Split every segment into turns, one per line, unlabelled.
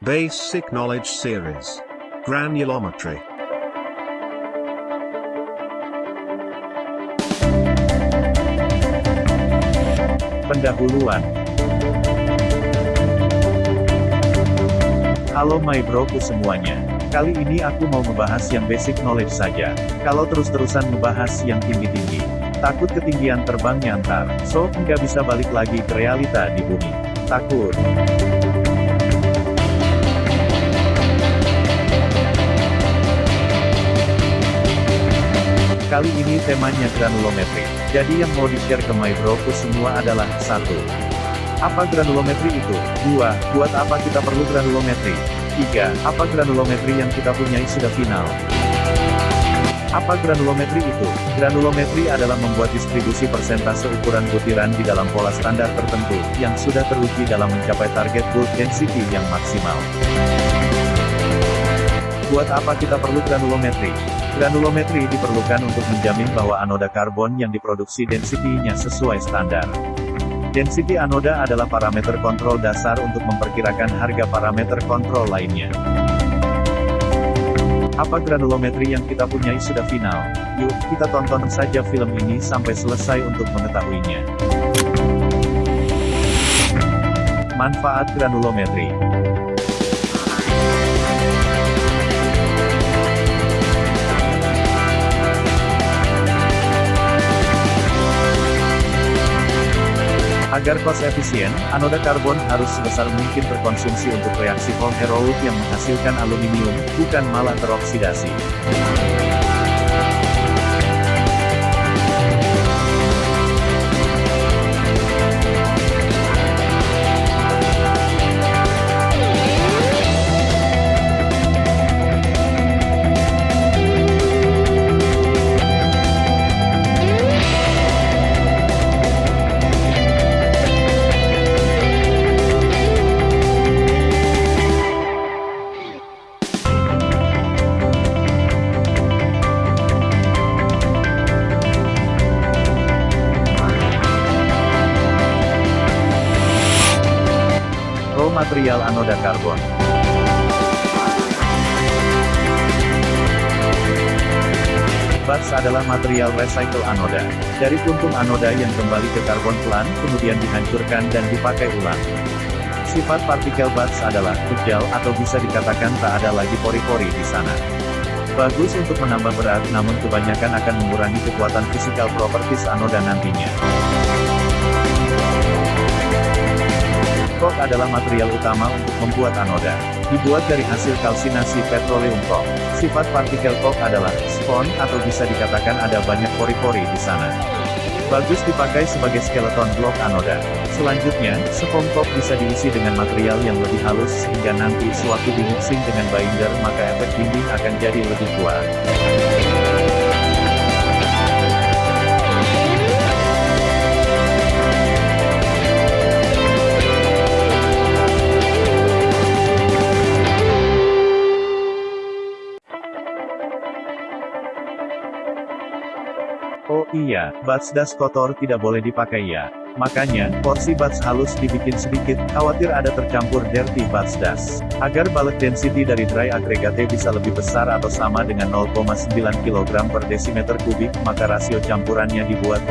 Basic Knowledge Series. Granulometry.
Pendahuluan Halo my broku semuanya. Kali ini aku mau membahas yang basic knowledge saja. Kalau terus-terusan membahas yang tinggi-tinggi, takut ketinggian terbangnya ntar. So, nggak bisa balik lagi ke realita di bumi. Takut. Kali ini temanya granulometri. Jadi yang mau di-share ke my broku semua adalah, satu. Apa granulometri itu? 2. Buat apa kita perlu granulometri? 3. Apa granulometri yang kita punyai sudah final? Apa granulometri itu? Granulometri adalah membuat distribusi persentase ukuran butiran di dalam pola standar tertentu, yang sudah teruji dalam mencapai target bulk density yang maksimal. Buat apa kita perlu granulometri? Granulometri diperlukan untuk menjamin bahwa anoda karbon yang diproduksi density-nya sesuai standar. Density anoda adalah parameter kontrol dasar untuk memperkirakan harga parameter kontrol lainnya. Apa granulometri yang kita punyai sudah final? Yuk, kita tonton saja film ini sampai selesai untuk mengetahuinya. Manfaat granulometri Agar cost efisien, anoda karbon harus sebesar mungkin terkonsumsi untuk reaksi Volheroult yang menghasilkan aluminium, bukan malah teroksidasi. Material anoda karbon. Bats adalah material recycle anoda. Dari puntung anoda yang kembali ke karbon pelan, kemudian dihancurkan dan dipakai ulang. Sifat partikel bats adalah kejal atau bisa dikatakan tak ada lagi pori-pori di sana. Bagus untuk menambah berat namun kebanyakan akan mengurangi kekuatan fisikal properties anoda nantinya. Adalah material utama untuk membuat anoda. Dibuat dari hasil kalsinasi petroleum coke. Sifat partikel coke adalah spon atau bisa dikatakan ada banyak pori-pori di sana. Bagus dipakai sebagai skeleton blok anoda. Selanjutnya, coke bisa diisi dengan material yang lebih halus sehingga nanti sewaktu dimixing dengan binder maka efek dinding akan jadi lebih kuat. Iya, bats das kotor tidak boleh dipakai ya. Makanya, porsi bats halus dibikin sedikit, khawatir ada tercampur dirty bats das. Agar bulk density dari dry aggregate bisa lebih besar atau sama dengan 0,9 kg per desimeter kubik, maka rasio campurannya dibuat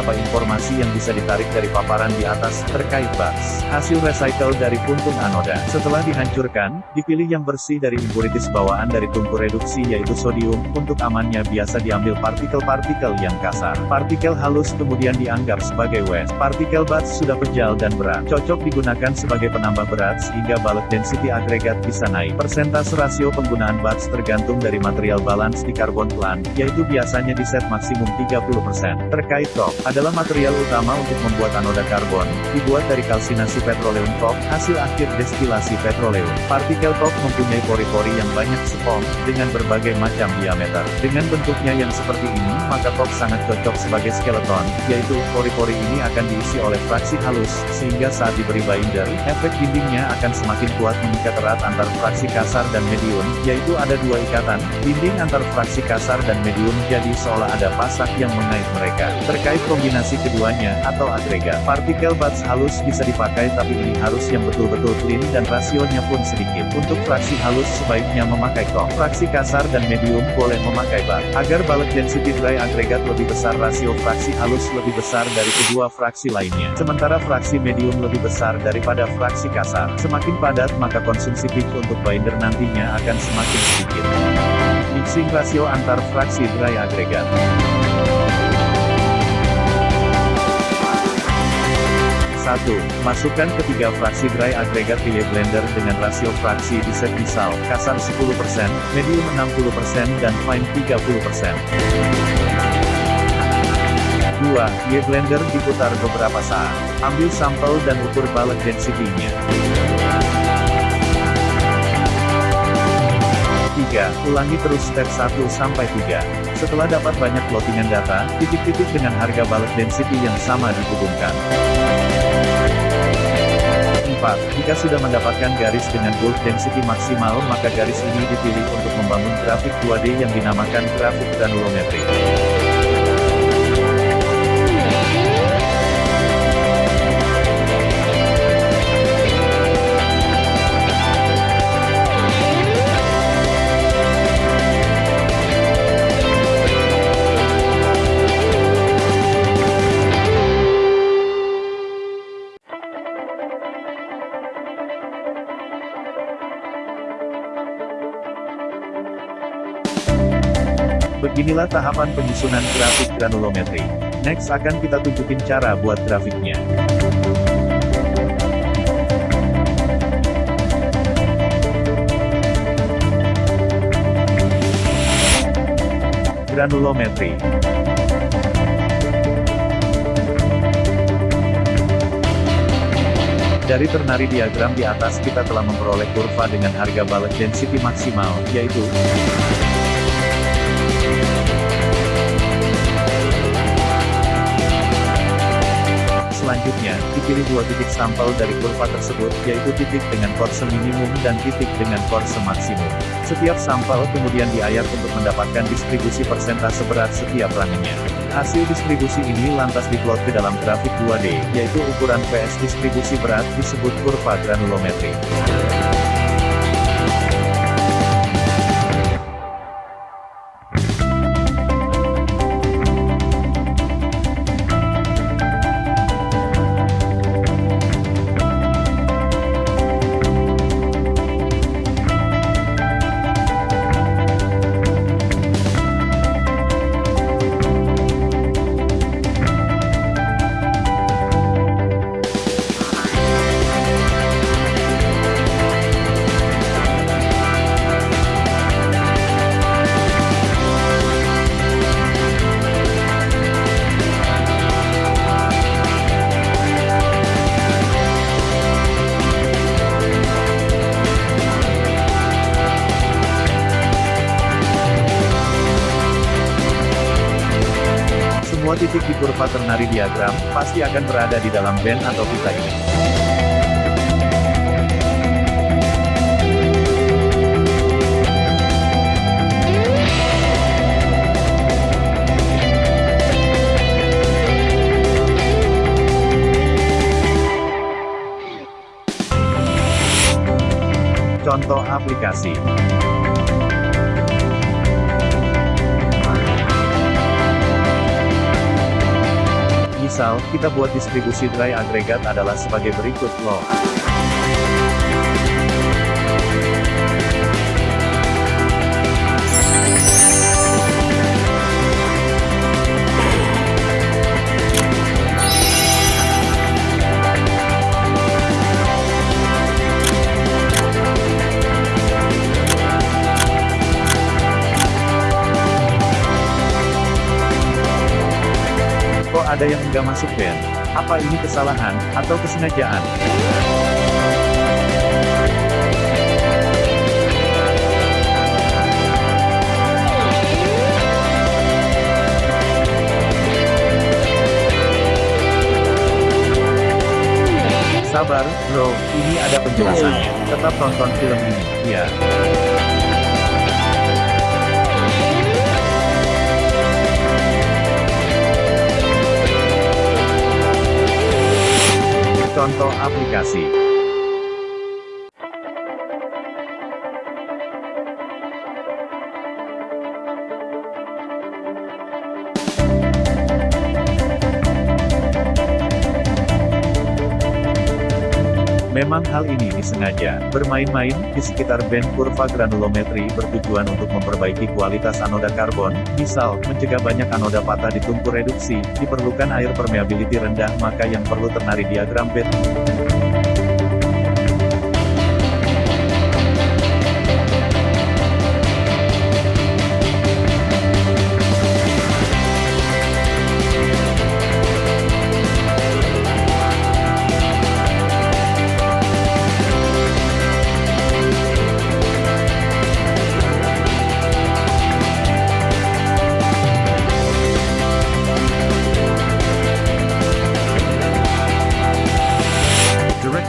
beberapa informasi yang bisa ditarik dari paparan di atas, terkait bas. Hasil recycle dari puntung anoda. Setelah dihancurkan, dipilih yang bersih dari impuritis bawaan dari tungku reduksi yaitu sodium, untuk amannya biasa diambil partikel-partikel yang kasar. Partikel halus kemudian dianggap sebagai waste. Partikel bats sudah pejal dan berat. Cocok digunakan sebagai penambah berat sehingga balet density agregat bisa naik. Persentase rasio penggunaan bats tergantung dari material balance di karbon plan, yaitu biasanya di set maksimum 30%. Terkait top, adalah material utama untuk membuat anoda karbon, dibuat dari kalsinasi petroleum top, hasil akhir destilasi petroleum. Partikel top mempunyai pori-pori yang banyak spong, dengan berbagai macam diameter. Dengan bentuknya yang seperti ini, maka top sangat cocok sebagai skeleton, yaitu, pori-pori ini akan diisi oleh fraksi halus, sehingga saat diberi binder, efek dindingnya akan semakin kuat mengikat erat antar fraksi kasar dan medium, yaitu ada dua ikatan, dinding antar fraksi kasar dan medium jadi seolah ada pasak yang mengait mereka. Terkait kombinasi keduanya, atau agregat, partikel bats halus bisa dipakai tapi ini harus yang betul-betul clean dan rasionya pun sedikit. Untuk fraksi halus sebaiknya memakai kok. Fraksi kasar dan medium boleh memakai bat. Agar balet density dry agregat lebih besar rasio fraksi halus lebih besar dari kedua fraksi lainnya. Sementara fraksi medium lebih besar daripada fraksi kasar. Semakin padat maka konsumsi peak untuk binder nantinya akan semakin sedikit. Mixing rasio antar fraksi dry agregat. 1. Masukkan ketiga fraksi dry agregat ke Y-blender dengan rasio fraksi di set misal, kasar 10%, medium 60%, dan fine 30%. 2. Y-blender diputar beberapa saat. Ambil sampel dan ukur balet density-nya. 3. Ulangi terus step 1 sampai 3. Setelah dapat banyak plottingan data, titik-titik dengan harga balet density yang sama dihubungkan. 4. Jika sudah mendapatkan garis dengan bulk density maksimal maka garis ini dipilih untuk membangun grafik 2D yang dinamakan grafik granulometri. Beginilah tahapan penyusunan grafik granulometri. Next akan kita tunjukin cara buat grafiknya. Granulometri Dari ternari diagram di atas kita telah memperoleh kurva dengan harga balet density maksimal, yaitu Selanjutnya, dipilih dua titik sampel dari kurva tersebut, yaitu titik dengan korse minimum dan titik dengan korse maksimum. Setiap sampel kemudian diayak untuk mendapatkan distribusi persentase berat setiap ranginya. Hasil distribusi ini lantas diplot ke dalam grafik 2D, yaitu ukuran PS distribusi berat disebut kurva granulometri. Titik di kurva ternari diagram, pasti akan berada di dalam band atau pita ini. Contoh aplikasi kita buat distribusi dry agregat adalah sebagai berikut loh. Kok ada yang enggak masuk Ben? Apa ini kesalahan, atau kesengajaan? Sabar, bro, ini ada penjelasannya. Tetap tonton film ini, ya. Contoh aplikasi. Memang hal ini disengaja. Bermain-main di sekitar band kurva granulometri bertujuan untuk memperbaiki kualitas anoda karbon, misal, mencegah banyak anoda patah di tungku reduksi, diperlukan air permeability rendah maka yang perlu ternari diagram bed.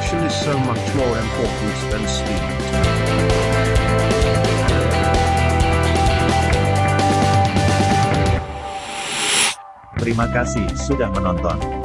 Direction is so much more important than speed.
Terima kasih sudah menonton.